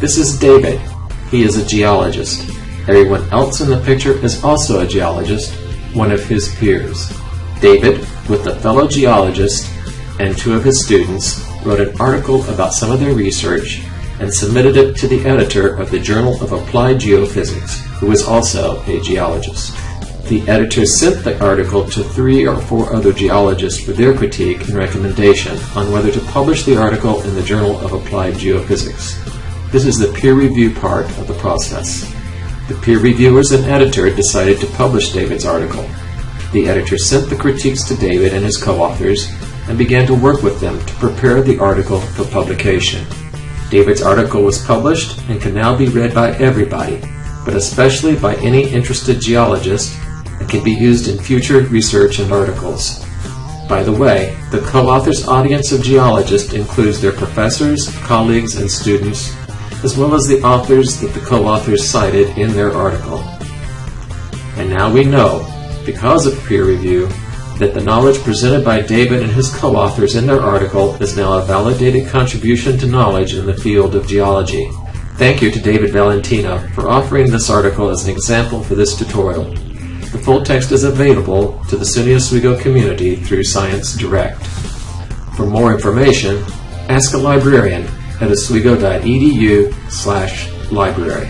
This is David. He is a geologist. Everyone else in the picture is also a geologist, one of his peers. David, with a fellow geologist and two of his students, wrote an article about some of their research and submitted it to the editor of the Journal of Applied Geophysics, who is also a geologist. The editor sent the article to three or four other geologists for their critique and recommendation on whether to publish the article in the Journal of Applied Geophysics. This is the peer review part of the process. The peer reviewers and editor decided to publish David's article. The editor sent the critiques to David and his co-authors and began to work with them to prepare the article for publication. David's article was published and can now be read by everybody, but especially by any interested geologist and can be used in future research and articles. By the way, the co-author's audience of geologists includes their professors, colleagues, and students, as well as the authors that the co-authors cited in their article. And now we know, because of peer review, that the knowledge presented by David and his co-authors in their article is now a validated contribution to knowledge in the field of geology. Thank you to David Valentino for offering this article as an example for this tutorial. The full text is available to the SUNY Oswego community through Science Direct. For more information, ask a librarian at oswego.edu slash library.